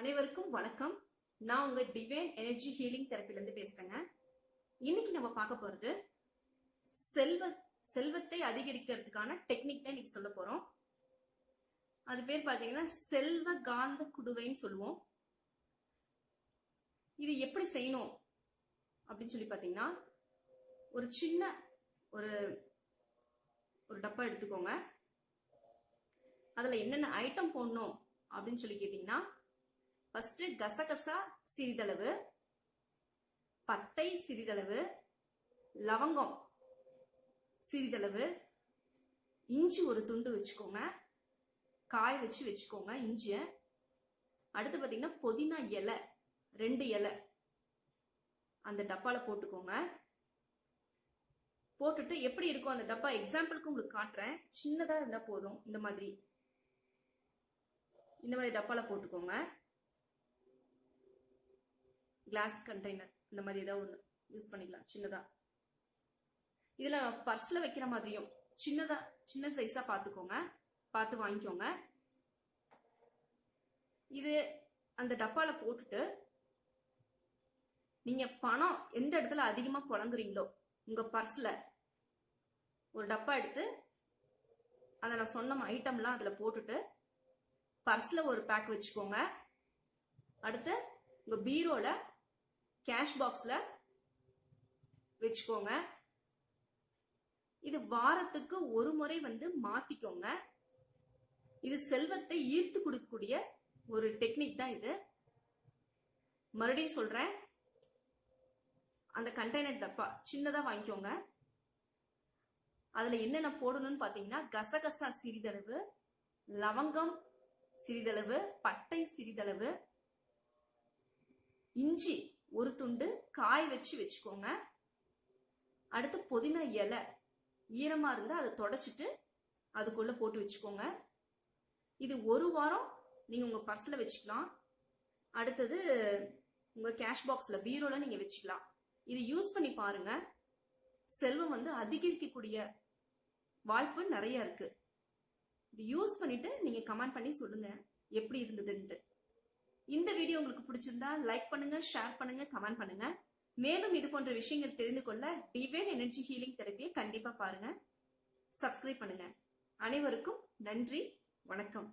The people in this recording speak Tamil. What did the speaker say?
அனைவருக்கும் வணக்கம். நான் உங்க டிவைன் எனர்ஜி ஹீலிங் தெரப்பிலேருந்து பேசுறேங்க. இன்னைக்கு நம்ம பார்க்க போறது செல்வ செல்வத்தை அதிகரிக்கிறதுக்கான டெக்னிக் தான் இன்னைக்கு சொல்ல போறோம். அது பேர் பாத்தீங்கன்னா செல்வ காந்த குடுவைன்னு சொல்லுவோம். இது எப்படி செய்யணும் அப்படின்னு சொல்லி பார்த்தீங்கன்னா ஒரு சின்ன ஒரு ஒரு டப்பா எடுத்துக்கோங்க. அதில் என்னென்ன ஐட்டம் போடணும் அப்படின்னு சொல்லி கேட்டிங்கன்னா ஃபர்ஸ்ட் கசகசா சிறிதளவு பட்டை சிறிதளவு லவங்கம் சிறிதளவு இஞ்சி ஒரு துண்டு வச்சுக்கோங்க. காய வச்சு வச்சுக்கோங்க இஞ்சியை. அடுத்து பார்த்தீங்கன்னா புதினா இலை ரெண்டு இலை. அந்த டப்பாவில் போட்டுக்கோங்க. போட்டுட்டு எப்படி இருக்கும் அந்த டப்பா. எக்ஸாம்பிளுக்கு உங்களுக்கு காட்டுறேன். சின்னதாக இருந்தால் போதும். இந்த மாதிரி. இந்த மாதிரி டப்பாவில் போட்டுக்கோங்க. கிளாஸ் கண்டெய்னர் இந்த மாதிரி ஏதாவது ஒன்று யூஸ் பண்ணிக்கலாம் சின்னதாக இதில் பர்ஸில் வைக்கிற மாதிரியும் சின்னதாக சின்ன சைஸாக பார்த்துக்கோங்க பார்த்து வாங்கிக்கோங்க. இது அந்த டப்பாவில் போட்டுட்டு நீங்கள் பணம் எந்த இடத்துல அதிகமாக புழங்குறீங்களோ உங்கள் பர்ஸில் ஒரு டப்பா எடுத்து அதை நான் சொன்ன ஐட்டம்லாம் அதில் போட்டுட்டு பர்ஸில் ஒரு பேக் வச்சுக்கோங்க. அடுத்து உங்கள் பீரோவில் கேஷ் பாக்ஸில் வச்சுக்கோங்க. இது வாரத்துக்கு ஒரு முறை வந்து மாத்திக்கோங்க. இது செல்வத்தை ஈர்த்து கொடுக்கக்கூடிய ஒரு டெக்னிக் தான் இது. மறுபடியும் சொல்றேன். அந்த கண்டெய்னர் டப்பா சின்னதா வாங்கிக்கோங்க. அதுல என்னென்ன போடணும்னு பாத்தீங்கன்னா கசகசா சிறிதளவு லவங்கம் சிறிதளவு பட்டை சிறிதளவு இஞ்சி ஒரு துண்டு காய் வச்சு வச்சுக்கோங்க. அடுத்து புதினா இலை ஈரமாக இருந்தால் அதை தொடச்சிட்டு அதுக்குள்ளே போட்டு வச்சுக்கோங்க. இது ஒரு வாரம் நீங்கள் உங்கள் பர்ஸில் வச்சுக்கலாம். அடுத்தது உங்கள் கேஷ் பாக்ஸில் பீரோவில் நீங்கள் வச்சுக்கலாம். இது யூஸ் பண்ணி பாருங்க. செல்வம் வந்து அதிகரிக்கக்கூடிய வாய்ப்பு நிறைய இருக்கு. இது யூஸ் பண்ணிட்டு நீங்கள் கமெண்ட் பண்ணி சொல்லுங்க. எப்படி இருந்ததுன்ட்டு. இந்த வீடியோ உங்களுக்கு பிடிச்சிருந்தா லைக் பண்ணுங்க ஷேர் பண்ணுங்க கமெண்ட் பண்ணுங்க. மேலும் இது போன்ற விஷயங்கள் தெரிந்து கொள்ள டிவைன் எனர்ஜி ஹீலிங் தெரப்பியை கண்டிப்பா பாருங்க. சப்ஸ்கிரைப் பண்ணுங்க. அனைவருக்கும் நன்றி வணக்கம்.